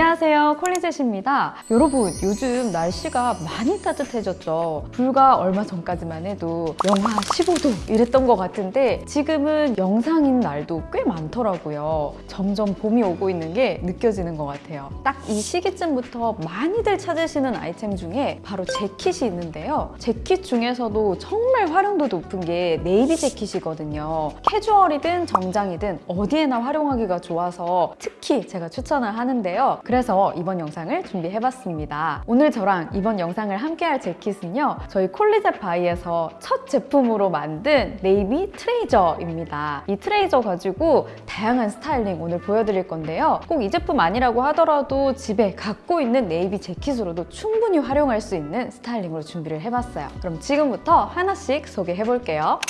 안녕하세요. 콜리젯입니다. 여러분 요즘 날씨가 많이 따뜻해졌죠. 불과 얼마 전까지만 해도 영하 15도 이랬던 것 같은데 지금은 영상인 날도 꽤 많더라고요. 점점 봄이 오고 있는 게 느껴지는 것 같아요. 딱 이 시기쯤부터 많이들 찾으시는 아이템 중에 바로 재킷이 있는데요. 재킷 중에서도 정말 활용도 높은 게 네이비 재킷이거든요. 캐주얼이든 정장이든 어디에나 활용하기가 좋아서 특히 제가 추천을 하는데요 그래서 이번 영상을 준비해봤습니다. 오늘 저랑 이번 영상을 함께할 재킷은요. 저희 콜리젯 바이에서 첫 제품으로 만든 네이비 블레이저입니다. 이 블레이저 가지고 다양한 스타일링 오늘 보여드릴 건데요. 꼭 이 제품 아니라고 하더라도 집에 갖고 있는 네이비 재킷으로도 충분히 활용할 수 있는 스타일링으로 준비를 해봤어요. 그럼 지금부터 하나씩 소개해볼게요.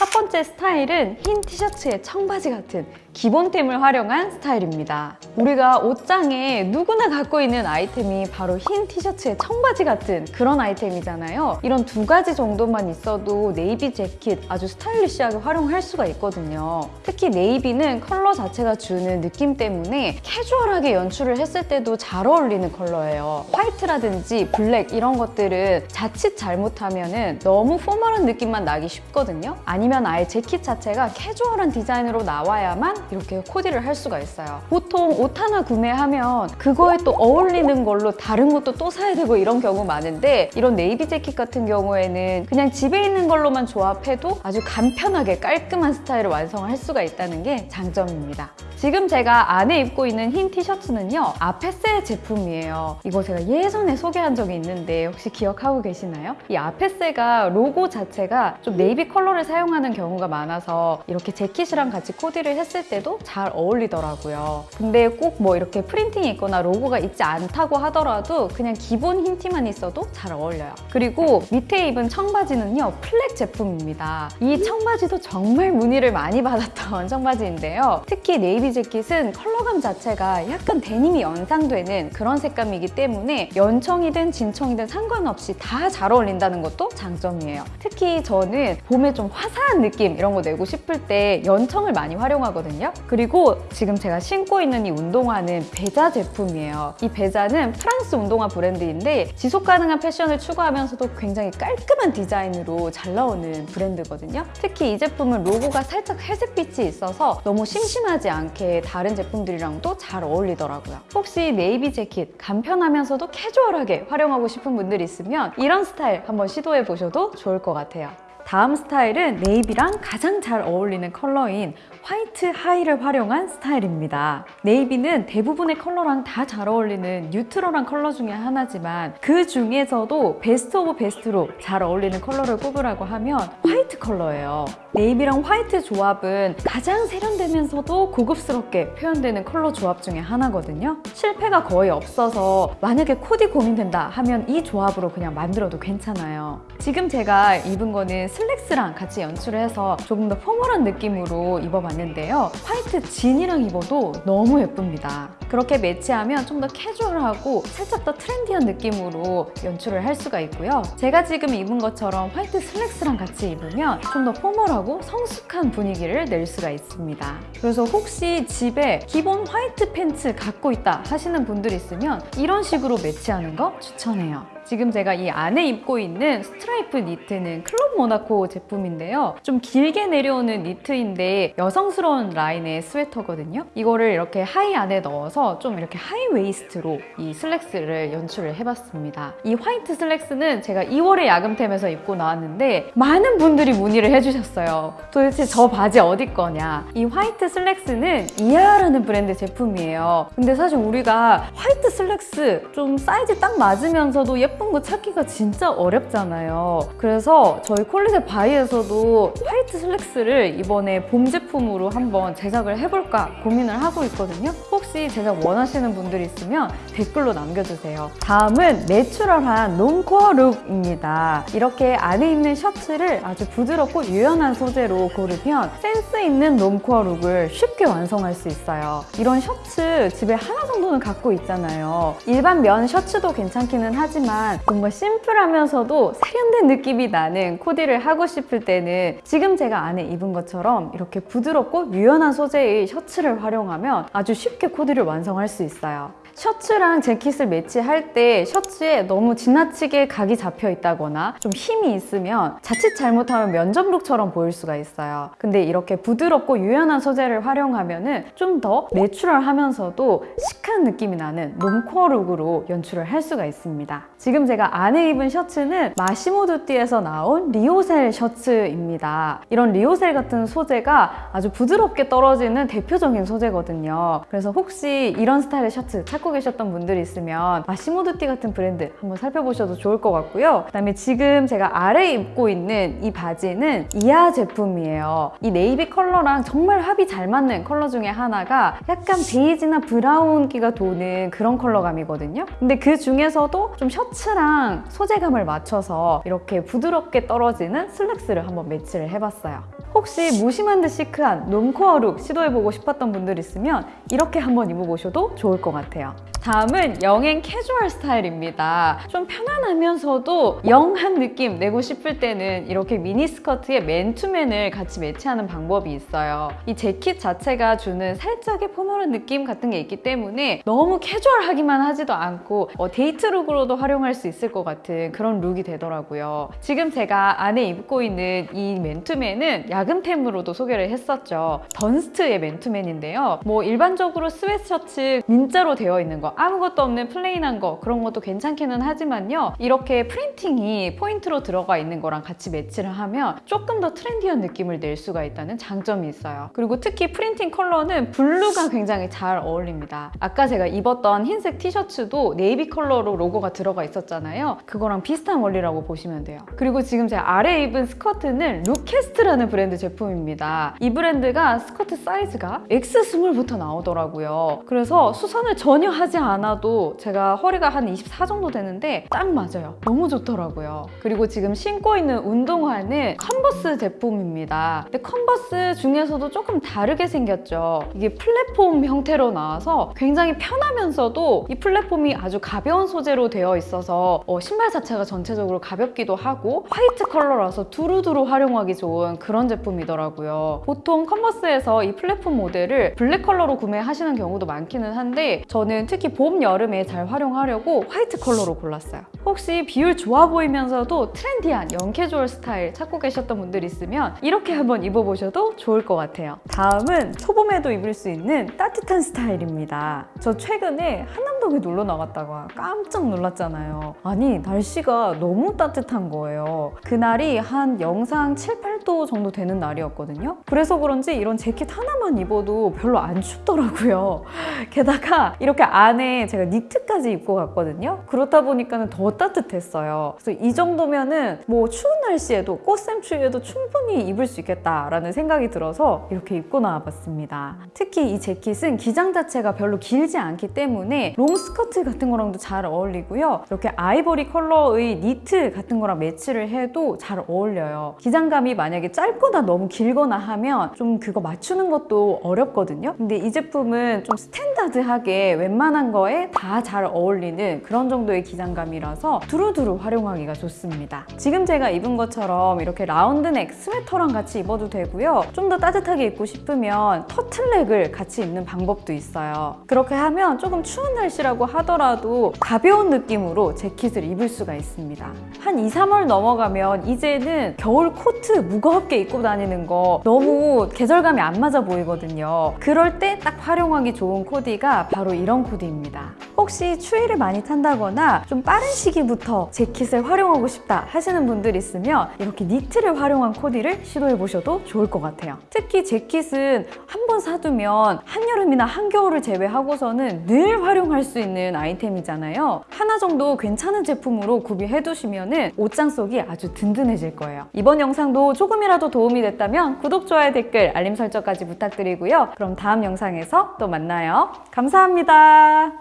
첫 번째 스타일은 흰 티셔츠에 청바지 같은 기본템을 활용한 스타일입니다. 우리가 옷장에 누구나 갖고 있는 아이템이 바로 흰 티셔츠에 청바지 같은 그런 아이템이잖아요. 이런 두 가지 정도만 있어도 네이비 재킷 아주 stylish하게 활용할 수가 있거든요. 특히 네이비는 컬러 자체가 주는 느낌 때문에 캐주얼하게 연출을 했을 때도 잘 어울리는 컬러예요. 화이트라든지 블랙 이런 것들은 자칫 잘못하면 너무 formal한 느낌만 나기 쉽거든요. 아니면 아예 재킷 자체가 캐주얼한 디자인으로 나와야만 이렇게 코디를 할 수가 있어요. 보통 옷 하나 구매하면 그거에 또 어울리는 걸로 다른 것도 또 사야 되고 이런 경우 많은데 이런 네이비 재킷 같은 경우에는 그냥 집에 있는 걸로만 조합해도 아주 간편하게 깔끔한 스타일을 완성할 수가 있다는 게 장점입니다. 지금 제가 안에 입고 있는 흰 티셔츠는요. 아페세 제품이에요. 이거 제가 예전에 소개한 적이 있는데 혹시 기억하고 계시나요? 이 아페세가 로고 자체가 좀 네이비 컬러를 사용하는 경우가 많아서 이렇게 재킷이랑 같이 코디를 했을 때도 잘 어울리더라고요. 근데 꼭 뭐 이렇게 프린팅이 있거나 로고가 있지 않다고 하더라도 그냥 기본 흰 티만 있어도 잘 어울려요. 그리고 밑에 입은 청바지는요. 플렉 제품입니다. 이 청바지도 정말 문의를 많이 받았던 청바지인데요. 특히 네이비 재킷은 컬러감 자체가 약간 데님이 연상되는 그런 색감이기 때문에 연청이든 진청이든 상관없이 다 잘 어울린다는 것도 장점이에요. 특히 저는 봄에 좀 화사한 느낌 이런 거 내고 싶을 때 연청을 많이 활용하거든요. 그리고 지금 제가 신고 있는 이 운동화는 베자 제품이에요. 이 베자는 프랑스 운동화 브랜드인데 지속 가능한 패션을 추구하면서도 굉장히 깔끔한 디자인으로 잘 나오는 브랜드거든요. 특히 이 제품은 로고가 살짝 회색빛이 있어서 너무 심심하지 않게 다른 제품들이랑도 잘 어울리더라고요. 혹시 네이비 재킷 간편하면서도 캐주얼하게 활용하고 싶은 분들 있으면 이런 스타일 한번 시도해 보셔도 좋을 것 같아요. 다음 스타일은 네이비랑 가장 잘 어울리는 컬러인 화이트 하의를 활용한 스타일입니다. 네이비는 대부분의 컬러랑 다 잘 어울리는 neutral한 컬러 중에 하나지만 그 중에서도 best of best로 잘 어울리는 컬러를 꼽으라고 하면 화이트 컬러예요. 네이비랑 화이트 조합은 가장 세련되면서도 고급스럽게 표현되는 컬러 조합 중에 하나거든요. 실패가 거의 없어서 만약에 코디 고민된다 하면 이 조합으로 그냥 만들어도 괜찮아요. 지금 제가 입은 거는 슬랙스랑 같이 연출을 해서 조금 더 formal한 느낌으로 입어봤는데요. 화이트 진이랑 입어도 너무 예쁩니다. 그렇게 매치하면 좀 더 캐주얼하고 살짝 더 trendy한 느낌으로 연출을 할 수가 있고요. 제가 지금 입은 것처럼 화이트 슬랙스랑 같이 입으면 좀 더 formal하고 성숙한 분위기를 낼 수가 있습니다. 그래서 혹시 집에 기본 화이트 팬츠 갖고 있다 하시는 분들 있으면 이런 식으로 매치하는 거 추천해요. 지금 제가 이 안에 입고 있는 스트라이프 니트는 클럽 모나코 제품인데요. 좀 길게 내려오는 니트인데 여성스러운 라인의 스웨터거든요. 이거를 이렇게 하이 안에 넣어서 좀 이렇게 하이 웨이스트로 이 슬랙스를 연출을 해봤습니다. 이 화이트 슬랙스는 제가 2월에 야금템에서 입고 나왔는데 많은 분들이 문의를 해주셨어요. 도대체 저 바지 어디 거냐? 이 화이트 슬랙스는 이하라는 브랜드 제품이에요. 근데 사실 우리가 화이트 슬랙스 좀 사이즈 딱 맞으면서도 예쁜 거 찾기가 진짜 어렵잖아요. 그래서 저희 콜리제 바이에서도 화이트 슬랙스를 이번에 봄 제품으로 한번 제작을 해볼까 고민을 하고 있거든요. 혹시 제작 원하시는 분들 있으면 댓글로 남겨주세요. 다음은 내추럴한 normcore 룩입니다. 이렇게 안에 입는 셔츠를 아주 부드럽고 유연한 소 재로 고르면 센스 있는 normcore 룩을 쉽게 완성할 수 있어요. 이런 셔츠 집에 하나 정도는 갖고 있잖아요. 일반 면 셔츠도 괜찮기는 하지만 뭔가 심플하면서도 세련된 느낌이 나는 코디를 하고 싶을 때는 지금 제가 안에 입은 것처럼 이렇게 부드럽고 유연한 소재의 셔츠를 활용하면 아주 쉽게 코디를 완성할 수 있어요. 셔츠랑 재킷을 매치할 때 셔츠에 너무 지나치게 각이 잡혀 있다거나 좀 힘이 있으면 자칫 잘못하면 면접룩처럼 보일 수가 있어요. 근데 이렇게 부드럽고 유연한 소재를 활용하면 좀더 내추럴하면서도 시크한 느낌이 나는 normcore 룩으로 연출을 할 수가 있습니다. 지금 제가 안에 입은 셔츠는 마시모 두띠에서 나온 리오셀 셔츠입니다. 이런 리오셀 같은 소재가 아주 부드럽게 떨어지는 대표적인 소재거든요. 그래서 혹시 이런 스타일의 셔츠 찾고 계셨던 분들이 있으면 마시모 두띠 같은 브랜드 한번 살펴보셔도 좋을 것 같고요. 그다음에 지금 제가 아래에 입고 있는 이 바지는 이하 제품이에요. 이 네이비 컬러랑 정말 합이 잘 맞는 컬러 중에 하나가 약간 베이지나 브라운기가 도는 그런 컬러감이거든요. 근데 그 중에서도 좀 셔츠랑 소재감을 맞춰서 이렇게 부드럽게 떨어지는 슬랙스를 한번 매치를 해봤어요. 혹시 무심한 듯 시크한 normcore 룩 시도해보고 싶었던 분들 있으면 이렇게 한번 입어보셔도 좋을 것 같아요. 다음은 young한 캐주얼 스타일입니다. 좀 편안하면서도 young한 느낌 내고 싶을 때는 이렇게 미니스커트에 맨투맨을 같이 매치하는 방법이 있어요. 이 재킷 자체가 주는 살짝의 포멀한 느낌 같은 게 있기 때문에 너무 캐주얼하기만 하지도 않고 어, 데이트 룩으로도 활용할 수 있을 것 같은 그런 룩이 되더라고요. 지금 제가 안에 입고 있는 이 맨투맨은 야금템으로도 소개를 했었죠. 던스트의 맨투맨인데요. 뭐 일반적으로 스웨트셔츠 민자로 되어 있는 거 아무것도 없는 plain한 거 그런 것도 괜찮기는 하지만요. 이렇게 프린팅이 포인트로 들어가 있는 거랑 같이 매치를 하면 조금 더 트렌디한 느낌을 낼 수가 있다는 장점이 있어요. 그리고 특히 프린팅 컬러는 블루가 굉장히 잘 어울립니다. 아까 제가 입었던 흰색 티셔츠도 네이비 컬러로 로고가 들어가 있었잖아요. 그거랑 비슷한 원리라고 보시면 돼요. 그리고 지금 제가 아래 입은 스커트는 루캐스트라는 브랜드 제품입니다. 이 브랜드가 스커트 사이즈가 X20부터 나오더라고요. 그래서 수선을 전혀 하지 않아도 제가 허리가 한 24 정도 되는데 딱 맞아요. 너무 좋더라고요. 그리고 지금 신고 있는 운동화는 컨버스 제품입니다. 근데 컨버스 중에서도 조금 다르게 생겼죠. 이게 플랫폼 형태로 나와서 굉장히 편하면서도 이 플랫폼이 아주 가벼운 소재로 되어 있어서 어, 신발 자체가 전체적으로 가볍기도 하고 화이트 컬러라서 두루두루 활용하기 좋은 그런 제품이더라고요. 보통 컨버스에서 이 플랫폼 모델을 블랙 컬러로 구매하시는 경우도 많기는 한데 저는 특히 봄, 여름에 잘 활용하려고 화이트 컬러로 골랐어요. 혹시 비율 좋아 보이면서도 트렌디한 young 캐주얼 스타일 찾고 계셨던 분들 있으면 이렇게 한번 입어보셔도 좋을 것 같아요. 다음은 초봄에도 입을 수 있는 따뜻한 스타일입니다. 저 최근에 한남 동에 놀러 나갔다가 깜짝 놀랐잖아요. 아니 날씨가 너무 따뜻한 거예요. 그날이 한 영상 7, 8도 정도 되는 날이었거든요. 그래서 그런지 이런 재킷 하나만 입어도 별로 안 춥더라고요. 게다가 이렇게 안에 제가 니트까지 입고 갔거든요. 그렇다 보니까는 더 따뜻했어요. 그래서 이 정도면은 뭐 추운 날씨에도 꽃샘추위에도 충분히 입을 수 있겠다라는 생각이 들어서 이렇게 입고 나와봤습니다. 특히 이 재킷은 기장 자체가 별로 길지 않기 때문에 롱 스커트 같은 거랑도 잘 어울리고요. 이렇게 아이보리 컬러의 니트 같은 거랑 매치를 해도 잘 어울려요. 기장감이 만약에 짧거나 너무 길거나 하면 좀 그거 맞추는 것도 어렵거든요. 근데 이 제품은 좀 스탠다드하게 웬만한 거에 다 잘 어울리는 그런 정도의 기장감이라서 두루두루 활용하기가 좋습니다. 지금 제가 입은 것처럼 이렇게 라운드넥 스웨터랑 같이 입어도 되고요. 좀 더 따뜻하게 입고 싶으면 터틀넥을 같이 입는 방법도 있어요. 그렇게 하면 조금 추운 날씨 라고 하더라도 가벼운 느낌으로 재킷을 입을 수가 있습니다. 한 2, 3월 넘어가면 이제는 겨울 코트 무겁게 입고 다니는 거 너무 계절감이 안 맞아 보이거든요. 그럴 때 딱 활용하기 좋은 코디가 바로 이런 코디입니다. 혹시 추위를 많이 탄다거나 좀 빠른 시기부터 재킷을 활용하고 싶다 하시는 분들 있으면 이렇게 니트를 활용한 코디를 시도해 보셔도 좋을 것 같아요. 특히 재킷은 한 번 사두면 한여름이나 한겨울을 제외하고서는 늘 활용할 수 있는 아이템이잖아요. 하나 정도 괜찮은 제품으로 구비해 두시면 옷장 속이 아주 든든해질 거예요. 이번 영상도 조금이라도 도움이 됐다면 구독, 좋아요, 댓글, 알림 설정까지 부탁드리고요. 그럼 다음 영상에서 또 만나요. 감사합니다.